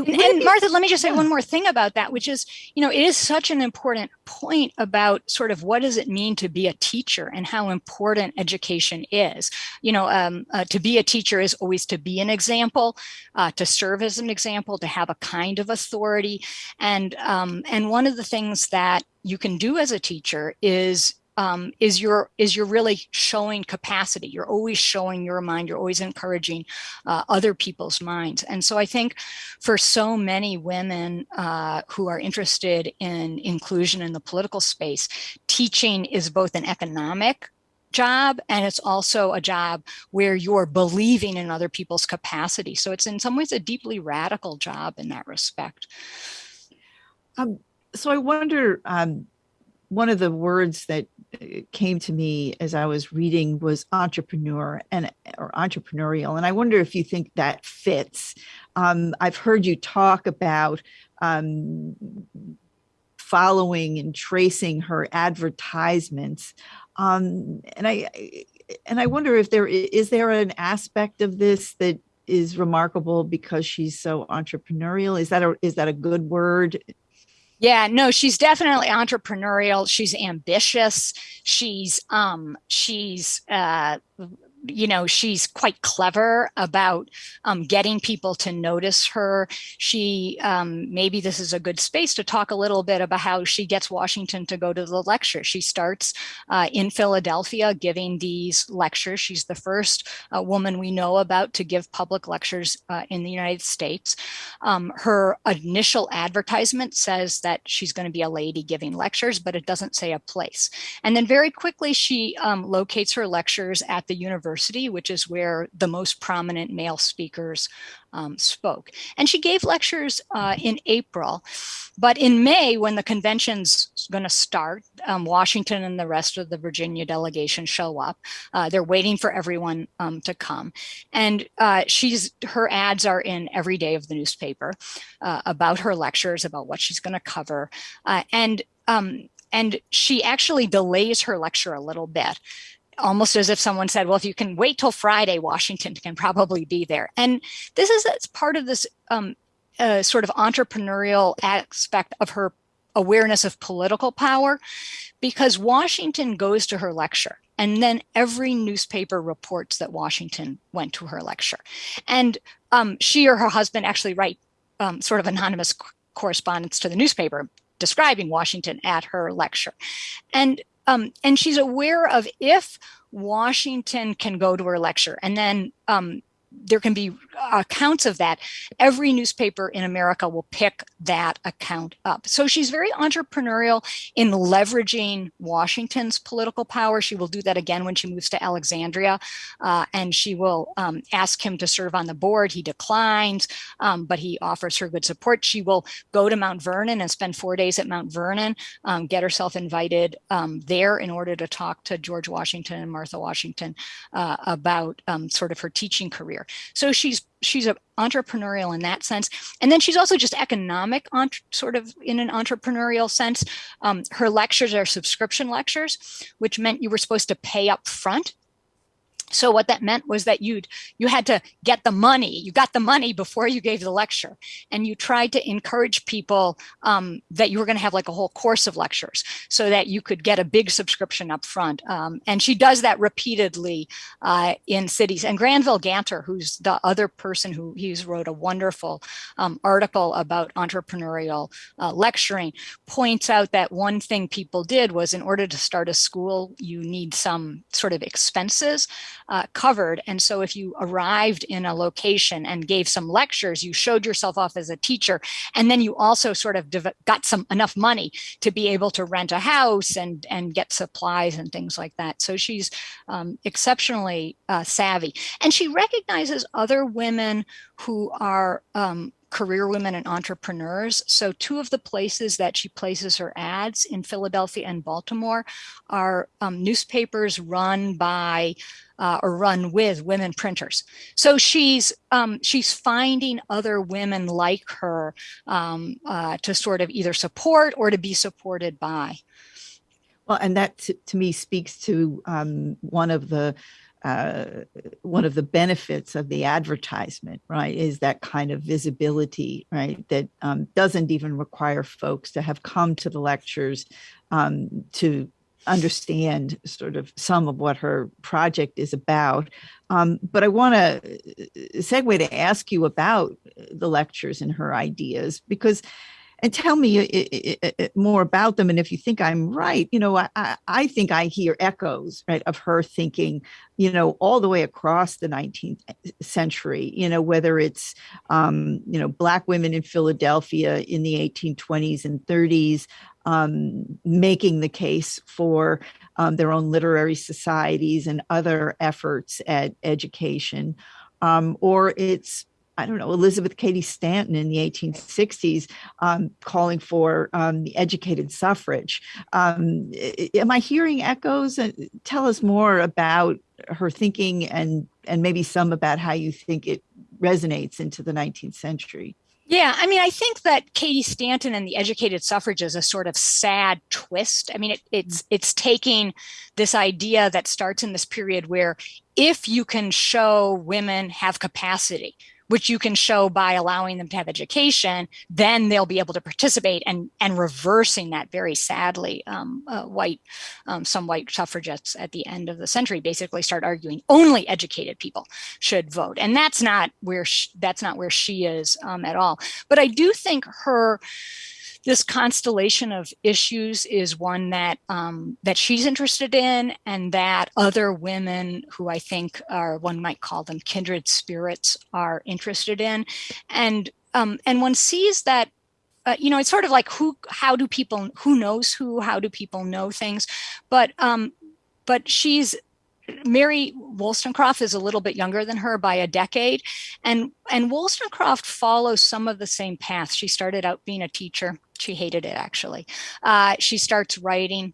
and, Martha, let me just say one more thing about that, which is, you know, it is such an important point about sort of what does it mean to be a teacher and how important education is. You know, um, uh, to be a teacher is always to be an example, uh, to serve as an example, to have a kind of authority. And, um, and one of the things that you can do as a teacher is um, is you're is you're really showing capacity. You're always showing your mind. You're always encouraging uh, other people's minds. And so I think for so many women uh, who are interested in inclusion in the political space, teaching is both an economic job and it's also a job where you're believing in other people's capacity. So it's in some ways a deeply radical job in that respect. Um, so I wonder, um, one of the words that came to me as I was reading was entrepreneur and or entrepreneurial. And I wonder if you think that fits. Um, I've heard you talk about um, following and tracing her advertisements. Um, and I and I wonder if there is there an aspect of this that is remarkable because she's so entrepreneurial. Is that a is that a good word? Yeah, no, she's definitely entrepreneurial. She's ambitious. She's um she's uh you know, she's quite clever about um, getting people to notice her. She, um, maybe this is a good space to talk a little bit about how she gets Washington to go to the lecture. She starts uh, in Philadelphia giving these lectures. She's the first uh, woman we know about to give public lectures uh, in the United States. Um, her initial advertisement says that she's going to be a lady giving lectures, but it doesn't say a place. And then very quickly, she um, locates her lectures at the University University, which is where the most prominent male speakers um, spoke. And she gave lectures uh, in April. But in May, when the convention's going to start, um, Washington and the rest of the Virginia delegation show up. Uh, they're waiting for everyone um, to come. And uh, she's her ads are in every day of the newspaper uh, about her lectures, about what she's going to cover. Uh, and um, and she actually delays her lecture a little bit almost as if someone said, well, if you can wait till Friday, Washington can probably be there. And this is it's part of this um, uh, sort of entrepreneurial aspect of her awareness of political power because Washington goes to her lecture and then every newspaper reports that Washington went to her lecture. And um, she or her husband actually write um, sort of anonymous correspondence to the newspaper describing Washington at her lecture. And um, and she's aware of if Washington can go to her lecture. And then um, there can be accounts of that. Every newspaper in America will pick that account up. So she's very entrepreneurial in leveraging Washington's political power. She will do that again when she moves to Alexandria, uh, and she will um, ask him to serve on the board. He declines, um, but he offers her good support. She will go to Mount Vernon and spend four days at Mount Vernon, um, get herself invited um, there in order to talk to George Washington and Martha Washington uh, about um, sort of her teaching career. So she's she's an entrepreneurial in that sense. And then she's also just economic, sort of in an entrepreneurial sense. Um, her lectures are subscription lectures, which meant you were supposed to pay up front so what that meant was that you'd you had to get the money. You got the money before you gave the lecture. And you tried to encourage people um, that you were going to have like a whole course of lectures so that you could get a big subscription up front. Um, and she does that repeatedly uh, in cities. And Granville Ganter who's the other person who he's wrote a wonderful um, article about entrepreneurial uh, lecturing points out that one thing people did was in order to start a school you need some sort of expenses uh, covered. And so if you arrived in a location and gave some lectures, you showed yourself off as a teacher, and then you also sort of got some enough money to be able to rent a house and, and get supplies and things like that. So she's um, exceptionally uh, savvy. And she recognizes other women who are um, career women and entrepreneurs. So two of the places that she places her ads in Philadelphia and Baltimore are um, newspapers run by uh, or run with women printers. So she's um, she's finding other women like her um, uh, to sort of either support or to be supported by. Well, and that to me speaks to um, one of the uh, one of the benefits of the advertisement, right, is that kind of visibility, right, that um, doesn't even require folks to have come to the lectures um, to understand sort of some of what her project is about. Um, but I want to uh, segue to ask you about the lectures and her ideas because and tell me uh, uh, more about them. And if you think I'm right, you know, I, I think I hear echoes, right, of her thinking, you know, all the way across the 19th century, you know, whether it's, um, you know, Black women in Philadelphia in the 1820s and 30s, um, making the case for um, their own literary societies and other efforts at education. Um, or it's I don't know, Elizabeth Cady Stanton in the 1860s um, calling for um, the educated suffrage. Um, am I hearing echoes? Uh, tell us more about her thinking and, and maybe some about how you think it resonates into the 19th century. Yeah, I mean, I think that Cady Stanton and the educated suffrage is a sort of sad twist. I mean, it, it's it's taking this idea that starts in this period where if you can show women have capacity, which you can show by allowing them to have education, then they'll be able to participate and, and reversing that very sadly. Um, uh, white, um, some white suffragettes at the end of the century basically start arguing only educated people should vote. And that's not where she, that's not where she is um, at all. But I do think her, this constellation of issues is one that um, that she's interested in and that other women who I think are one might call them kindred spirits are interested in. And um, and one sees that uh, you know it's sort of like who how do people who knows who how do people know things? But um, but she's Mary Wollstonecraft is a little bit younger than her by a decade. And, and Wollstonecraft follows some of the same path. She started out being a teacher. She hated it, actually. Uh, she starts writing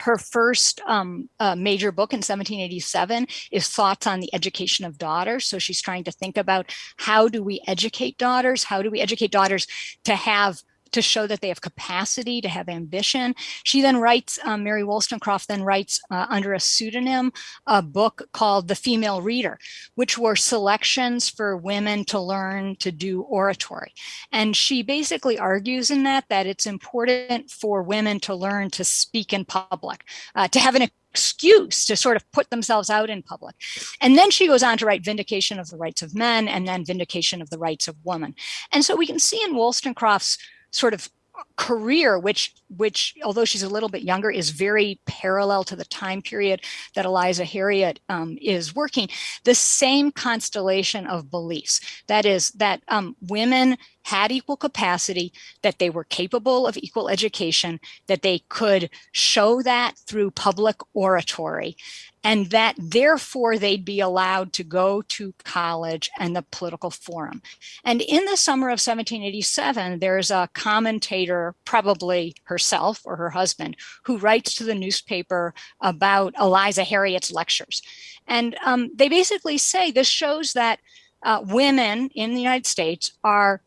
her first um, uh, major book in 1787 is Thoughts on the Education of Daughters. So she's trying to think about how do we educate daughters? How do we educate daughters to have to show that they have capacity to have ambition. She then writes, um, Mary Wollstonecraft then writes uh, under a pseudonym a book called The Female Reader, which were selections for women to learn to do oratory. And she basically argues in that that it's important for women to learn to speak in public, uh, to have an excuse to sort of put themselves out in public. And then she goes on to write Vindication of the Rights of Men and then Vindication of the Rights of Women. And so we can see in Wollstonecraft's sort of career, which, which although she's a little bit younger, is very parallel to the time period that Eliza Harriot um, is working, the same constellation of beliefs. That is that um, women had equal capacity, that they were capable of equal education, that they could show that through public oratory, and that therefore they'd be allowed to go to college and the political forum. And in the summer of 1787, there's a commentator, probably herself or her husband, who writes to the newspaper about Eliza Harriot's lectures. And um, they basically say this shows that uh, women in the United States are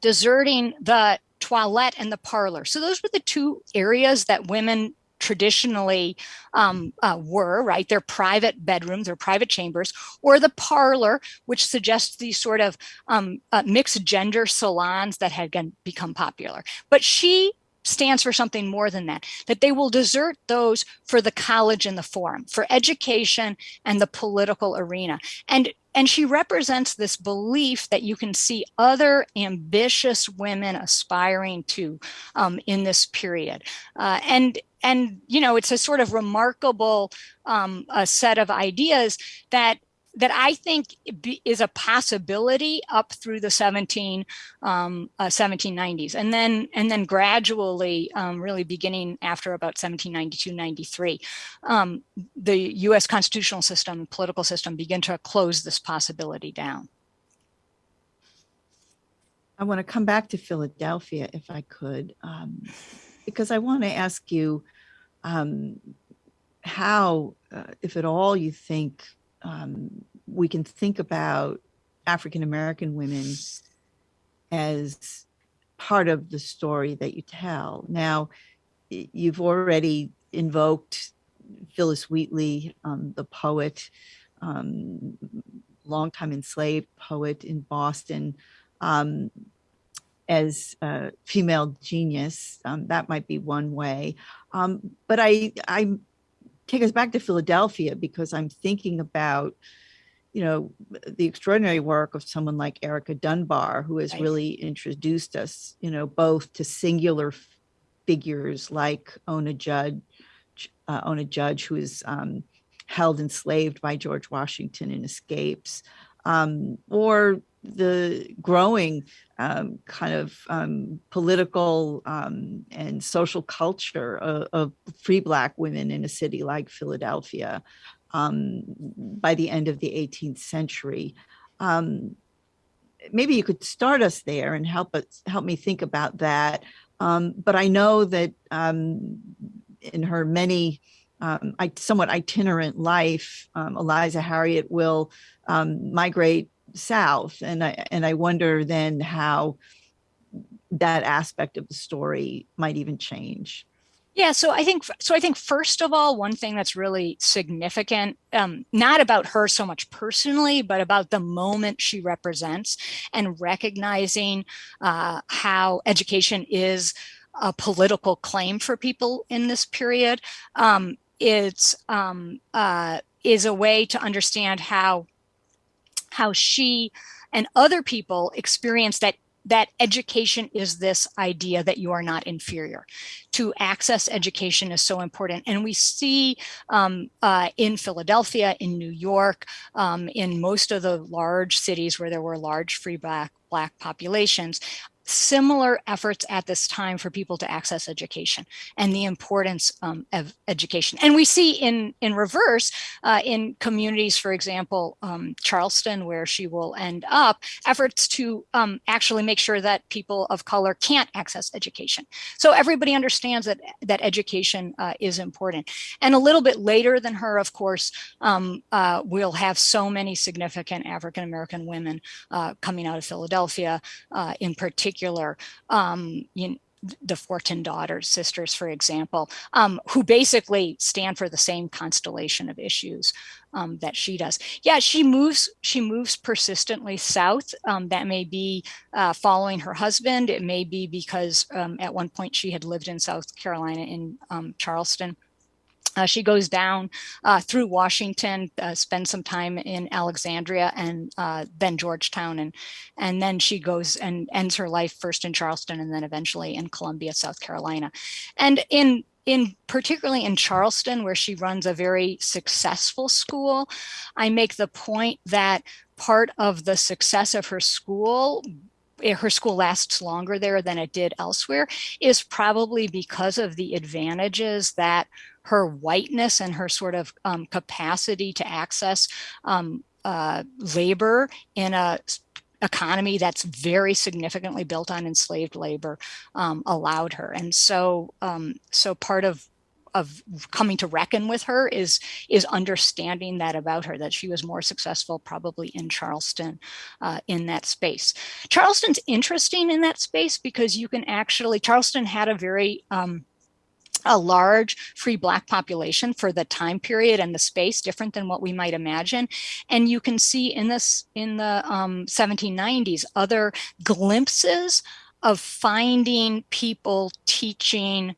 deserting the toilet and the parlor. So those were the two areas that women traditionally um, uh, were, right? Their private bedrooms, or private chambers, or the parlor, which suggests these sort of um, uh, mixed gender salons that had become popular. But she stands for something more than that, that they will desert those for the college and the forum, for education and the political arena. And and she represents this belief that you can see other ambitious women aspiring to um, in this period. Uh, and and you know it's a sort of remarkable um, a set of ideas that that I think is a possibility up through the 17 um, uh, 1790s, and then and then gradually, um, really beginning after about 1792 93, um, the U.S. constitutional system, political system, begin to close this possibility down. I want to come back to Philadelphia, if I could. Um, because I want to ask you um, how, uh, if at all, you think um, we can think about African American women as part of the story that you tell. Now, you've already invoked Phillis Wheatley, um, the poet, um, longtime enslaved poet in Boston. Um, as a female genius. Um, that might be one way. Um, but I, I take us back to Philadelphia because I'm thinking about, you know, the extraordinary work of someone like Erica Dunbar, who has right. really introduced us, you know, both to singular figures like Ona Judge, uh, Ona Judge, who is um, held enslaved by George Washington and escapes, um, or the growing um, kind of um, political um, and social culture of, of, free Black women in a city like Philadelphia um, by the end of the 18th century. Um, maybe you could start us there and help us help me think about that. Um, but I know that in her many um, somewhat itinerant life, um, Eliza Harriot will um, migrate south and i and i wonder then how that aspect of the story might even change yeah, so I think so. I think first of all, one thing that's really significant, um, not about her so much personally, but about the moment she represents, and recognizing uh, how education is a political claim for people in this period. Um, it's um, uh, is a way to understand how how she and other people experience that that education is this idea that you are not inferior. To access education is so important. And we see um, uh, in Philadelphia, in New York, um, in most of the large cities where there were large free black, black populations, similar efforts at this time for people to access education and the importance um, of education. And we see in, in reverse, uh, in communities, for example, um, Charleston, where she will end up, efforts to um, actually make sure that people of color can't access education. So everybody understands that, that education uh, is important. And a little bit later than her, of course, um, uh, we'll have so many significant African-American women uh, coming out of Philadelphia uh, in particular, um, you the Forten daughters, sisters, for example, um, who basically stand for the same constellation of issues um, that she does. Yeah, she moves. She moves persistently south. Um, that may be uh, following her husband. It may be because um, at one point she had lived in South Carolina in um, Charleston. Uh, she goes down uh, through Washington, uh, spends some time in Alexandria and uh, then Georgetown, and and then she goes and ends her life first in Charleston and then eventually in Columbia, South Carolina. And in in particularly in Charleston, where she runs a very successful school, I make the point that part of the success of her school eh, her school lasts longer there than it did elsewhere is probably because of the advantages that her whiteness and her sort of um, capacity to access um, uh, labor in a economy that's very significantly built on enslaved labor um, allowed her. And so, um, so part of of coming to reckon with her is is understanding that about her that she was more successful probably in Charleston uh, in that space. Charleston's interesting in that space because you can actually Charleston had a very um, a large free black population for the time period and the space different than what we might imagine. And you can see in this in the um, 1790s other glimpses of finding people teaching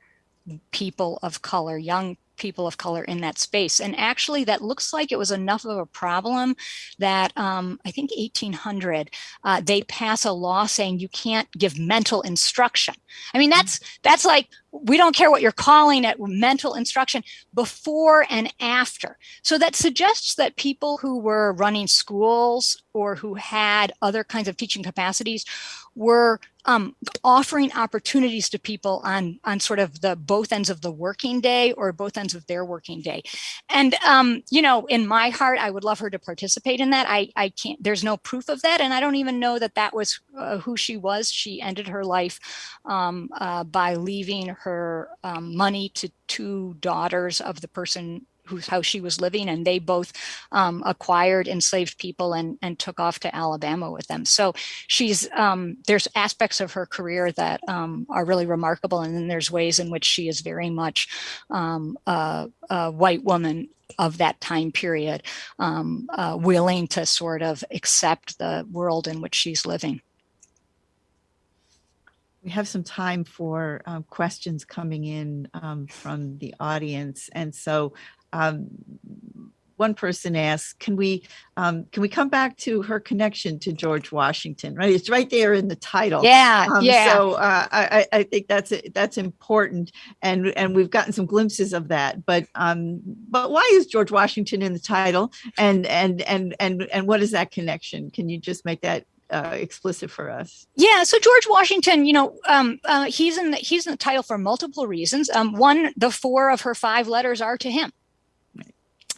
people of color young people of color in that space. And actually that looks like it was enough of a problem that um, I think 1800, uh, they pass a law saying you can't give mental instruction. I mean, that's, that's like, we don't care what you're calling it, mental instruction before and after. So that suggests that people who were running schools or who had other kinds of teaching capacities were um, offering opportunities to people on on sort of the both ends of the working day or both ends of their working day. And, um, you know, in my heart, I would love her to participate in that. I, I can't, there's no proof of that. And I don't even know that that was uh, who she was. She ended her life um, uh, by leaving her um, money to two daughters of the person house she was living and they both um, acquired enslaved people and, and took off to Alabama with them. So she's um, there's aspects of her career that um, are really remarkable and then there's ways in which she is very much um, a, a, white woman of that time period um, uh, willing to sort of accept the world in which she's living. We have some time for um, questions coming in um, from the audience. And so um, one person asked, can we um, can we come back to her connection to George Washington? Right, it's right there in the title. Yeah, um, yeah. So uh, I, I think that's that's important, and and we've gotten some glimpses of that. But um, but why is George Washington in the title? And and and and and what is that connection? Can you just make that uh, explicit for us. Yeah, so George Washington, you know, um, uh, he's in the, he's in the title for multiple reasons. Um, one, the four of her five letters are to him.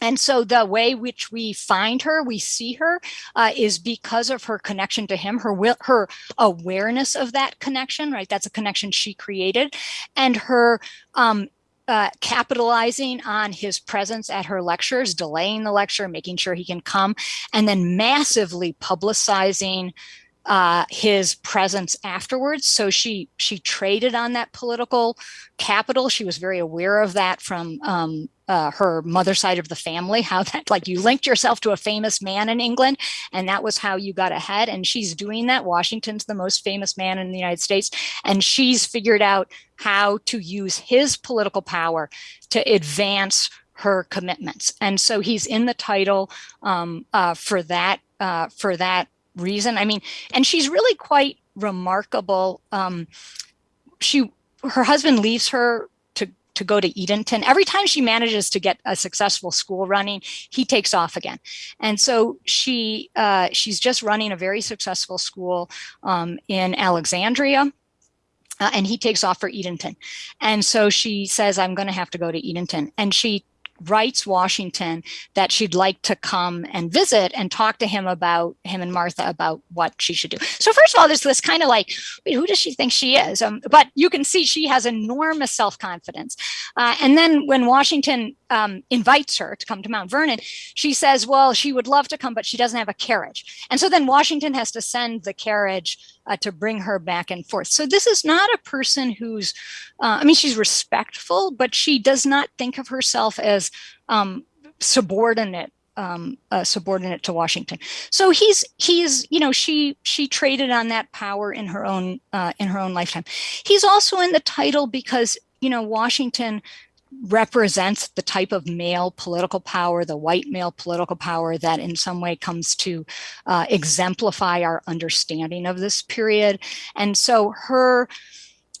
And so the way which we find her, we see her, uh, is because of her connection to him, her will, her awareness of that connection, right? That's a connection she created, and her um, uh, capitalizing on his presence at her lectures, delaying the lecture, making sure he can come, and then massively publicizing uh, his presence afterwards. So she she traded on that political capital. She was very aware of that from um, uh, her mother side of the family, how that like you linked yourself to a famous man in England and that was how you got ahead. And she's doing that. Washington's the most famous man in the United States. And she's figured out how to use his political power to advance her commitments. And so he's in the title um, uh, for that uh, for that reason. I mean, and she's really quite remarkable. Um, she, her husband leaves her to go to Edenton. Every time she manages to get a successful school running, he takes off again. And so she uh, she's just running a very successful school um, in Alexandria. Uh, and he takes off for Edenton. And so she says, I'm going to have to go to Edenton. And she writes Washington that she'd like to come and visit and talk to him about him and Martha about what she should do. So first of all, there's this kind of like, wait, who does she think she is? Um, but you can see she has enormous self-confidence. Uh, and then when Washington um, invites her to come to Mount Vernon, she says, well, she would love to come, but she doesn't have a carriage. And so then Washington has to send the carriage uh, to bring her back and forth. So this is not a person who's, uh, I mean, she's respectful, but she does not think of herself as um, subordinate um, uh, subordinate to Washington. So he's he's you know she she traded on that power in her own uh, in her own lifetime. He's also in the title because you know Washington represents the type of male political power, the white male political power that in some way comes to uh, exemplify our understanding of this period. And so her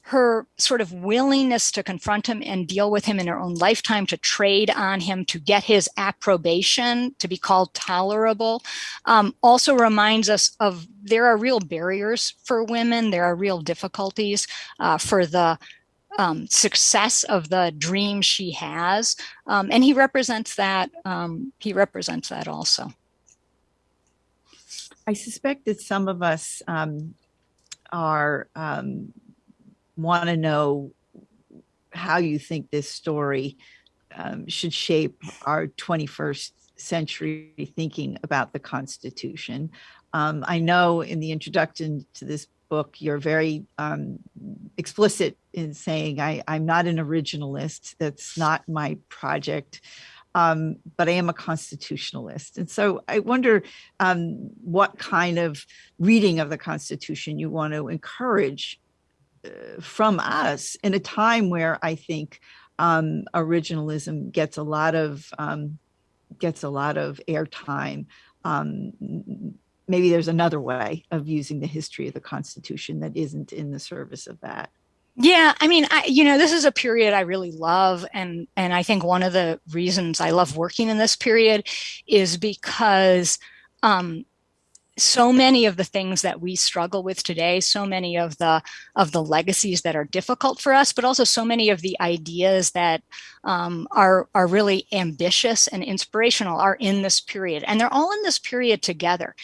her sort of willingness to confront him and deal with him in her own lifetime, to trade on him, to get his approbation, to be called tolerable, um, also reminds us of there are real barriers for women. There are real difficulties uh, for the um, success of the dream she has. Um, and he represents that, um, he represents that also. I suspect that some of us um, are um, want to know how you think this story um, should shape our 21st century thinking about the Constitution. I know in the introduction to this book, you're very um, explicit in saying I, I'm not an originalist. That's not my project. Um, but I am a constitutionalist. And so I wonder um, what kind of reading of the Constitution you want to encourage uh, from us in a time where I think um, originalism gets a lot of um, gets a lot of airtime. Maybe there's another way of using the history of the Constitution that isn't in the service of that. Yeah, I mean, I, you know, this is a period I really love, and and I think one of the reasons I love working in this period is because um, so many of the things that we struggle with today, so many of the of the legacies that are difficult for us, but also so many of the ideas that um, are are really ambitious and inspirational are in this period, and they're all in this period together.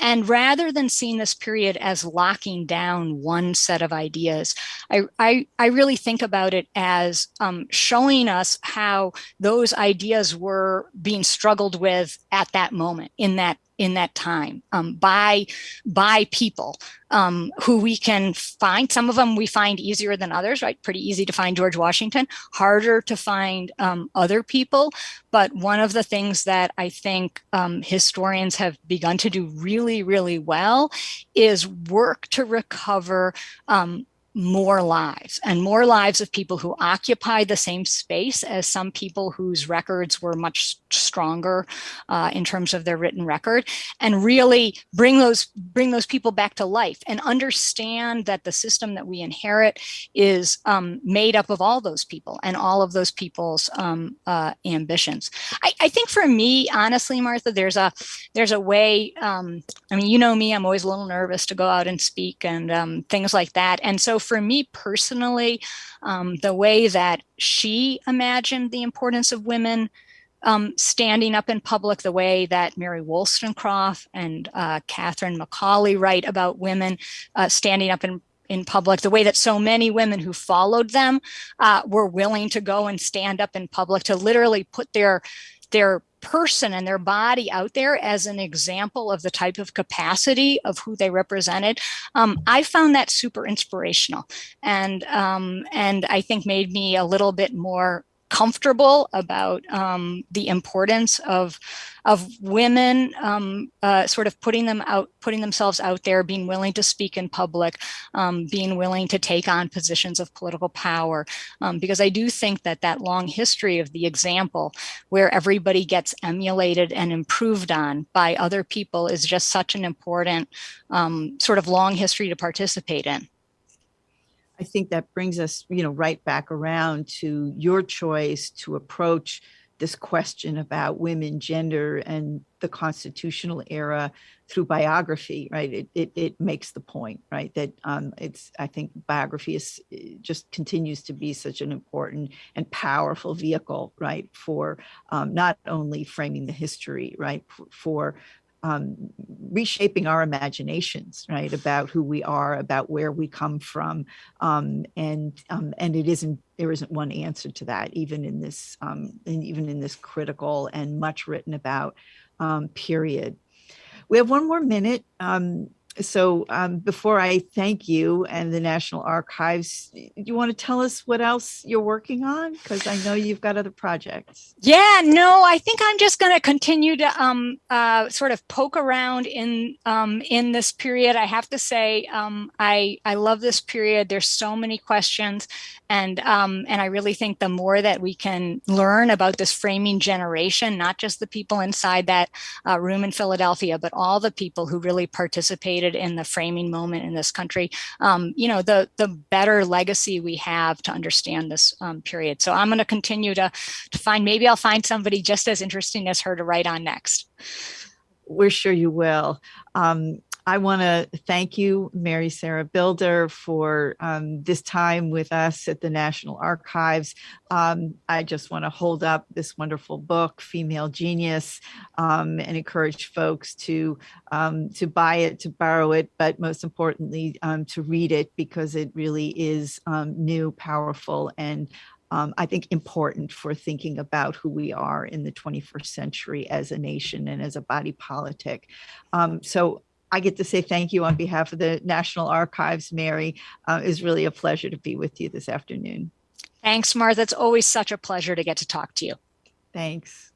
And rather than seeing this period as locking down one set of ideas, I, I, I really think about it as um, showing us how those ideas were being struggled with at that moment in that in that time um, by by people um, who we can find. Some of them we find easier than others, right? Pretty easy to find George Washington, harder to find um, other people. But one of the things that I think um, historians have begun to do really, really well is work to recover um, more lives and more lives of people who occupy the same space as some people whose records were much stronger uh, in terms of their written record and really bring those bring those people back to life and understand that the system that we inherit is um, made up of all those people and all of those people's um, uh, ambitions. I, I, think for me, honestly, Martha, there's a there's a way. Um, I mean, you know me, I'm always a little nervous to go out and speak and um, things like that. And so for me personally, um, the way that she imagined the importance of women um, standing up in public, the way that Mary Wollstonecraft and uh, Catherine Macaulay write about women uh, standing up in in public, the way that so many women who followed them uh, were willing to go and stand up in public to literally put their their person and their body out there as an example of the type of capacity of who they represented. Um, I found that super inspirational and um, and I think made me a little bit more comfortable about um, the importance of of women um, uh, sort of putting them out, putting themselves out there, being willing to speak in public, um, being willing to take on positions of political power. Um, because I do think that that long history of the example where everybody gets emulated and improved on by other people is just such an important um, sort of long history to participate in. I think that brings us, you know, right back around to your choice to approach this question about women, gender, and the constitutional era through biography, right? It, it, it makes the point, right? That um, it's, I think biography is just continues to be such an important and powerful vehicle, right? For um, not only framing the history, right? For um, reshaping our imaginations, right, about who we are, about where we come from, um, and um, and it isn't there isn't one answer to that, even in this um, even in this critical and much written about um, period. We have one more minute. Um, so um, before I thank you and the National Archives, do you want to tell us what else you're working on? Because I know you've got other projects. Yeah, no, I think I'm just going to continue to um, uh, sort of poke around in um, in this period. I have to say, um, I I love this period. There's so many questions, and um, and I really think the more that we can learn about this framing generation, not just the people inside that uh, room in Philadelphia, but all the people who really participated in the framing moment in this country, um, you know, the the better legacy we have to understand this um, period. So I'm going to continue to to find. Maybe I'll find somebody just as interesting as her to write on next. We're sure you will. Um, I want to thank you, Mary Sarah Bilder, for um, this time with us at the National Archives. Um, I just want to hold up this wonderful book, Female Genius, um, and encourage folks to um, to buy it, to borrow it, but most importantly, um, to read it because it really is um, new, powerful, and um, I think important for thinking about who we are in the 21st century as a nation and as a body politic. Um, so I get to say thank you on behalf of the National Archives, Mary. Uh, it really a pleasure to be with you this afternoon. Thanks, Martha. It's always such a pleasure to get to talk to you. Thanks.